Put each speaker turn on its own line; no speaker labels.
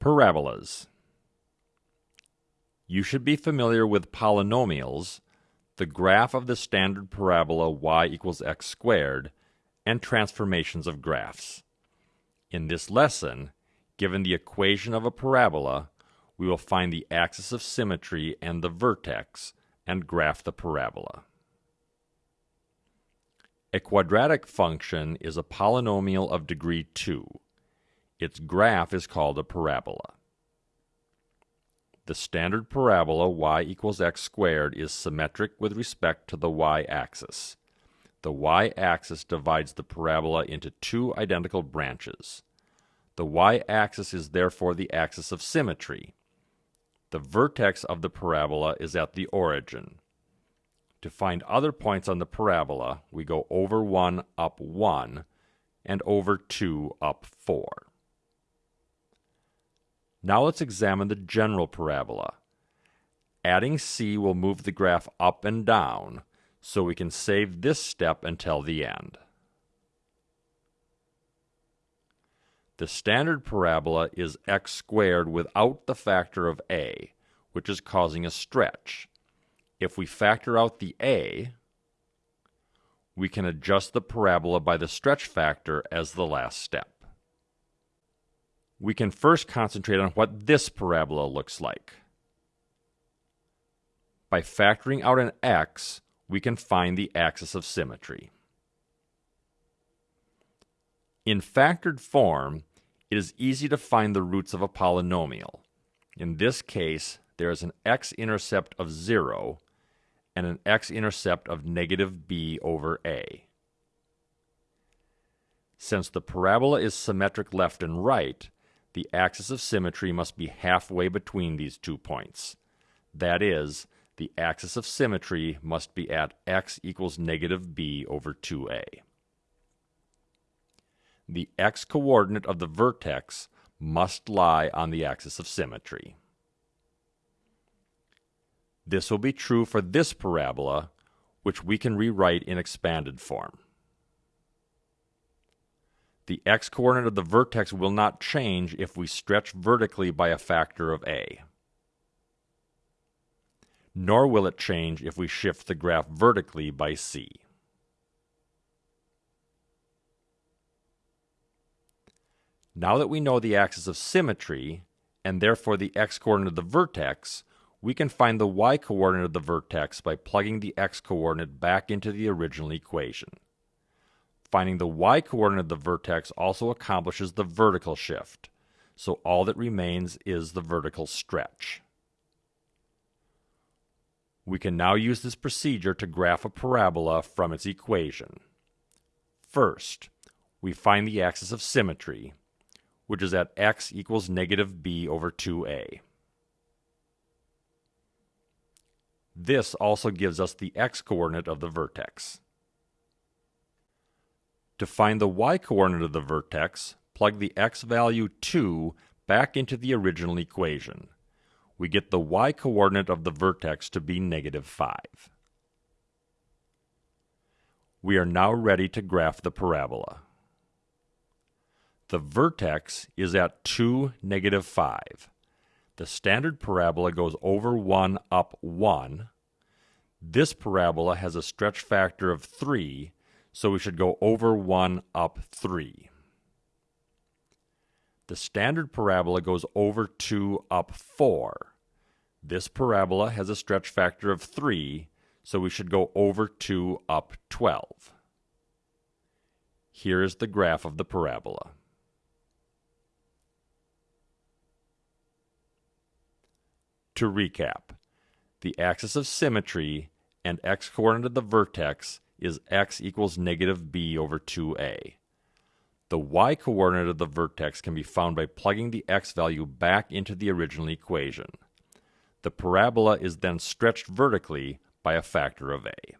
Parabolas. You should be familiar with polynomials, the graph of the standard parabola y equals x squared, and transformations of graphs. In this lesson, given the equation of a parabola, we will find the axis of symmetry and the vertex and graph the parabola. A quadratic function is a polynomial of degree 2. Its graph is called a parabola. The standard parabola y equals x squared is symmetric with respect to the y-axis. The y-axis divides the parabola into two identical branches. The y-axis is therefore the axis of symmetry. The vertex of the parabola is at the origin. To find other points on the parabola, we go over 1 up 1 and over 2 up 4. Now let's examine the general parabola. Adding c will move the graph up and down, so we can save this step until the end. The standard parabola is x squared without the factor of a, which is causing a stretch. If we factor out the a, we can adjust the parabola by the stretch factor as the last step we can first concentrate on what this parabola looks like. By factoring out an x, we can find the axis of symmetry. In factored form, it is easy to find the roots of a polynomial. In this case, there is an x-intercept of 0 and an x-intercept of negative b over a. Since the parabola is symmetric left and right, the axis of symmetry must be halfway between these two points. That is, the axis of symmetry must be at x equals negative b over 2a. The x-coordinate of the vertex must lie on the axis of symmetry. This will be true for this parabola, which we can rewrite in expanded form the x-coordinate of the vertex will not change if we stretch vertically by a factor of a. Nor will it change if we shift the graph vertically by c. Now that we know the axis of symmetry, and therefore the x-coordinate of the vertex, we can find the y-coordinate of the vertex by plugging the x-coordinate back into the original equation. Finding the y-coordinate of the vertex also accomplishes the vertical shift, so all that remains is the vertical stretch. We can now use this procedure to graph a parabola from its equation. First, we find the axis of symmetry, which is at x equals negative b over 2a. This also gives us the x-coordinate of the vertex. To find the y-coordinate of the vertex, plug the x value 2 back into the original equation. We get the y-coordinate of the vertex to be negative 5. We are now ready to graph the parabola. The vertex is at 2, negative 5. The standard parabola goes over 1 up 1. This parabola has a stretch factor of 3 so we should go over 1 up 3. The standard parabola goes over 2 up 4. This parabola has a stretch factor of 3, so we should go over 2 up 12. Here is the graph of the parabola. To recap, the axis of symmetry and x-coordinate of the vertex is x equals negative b over 2a. The y-coordinate of the vertex can be found by plugging the x value back into the original equation. The parabola is then stretched vertically by a factor of a.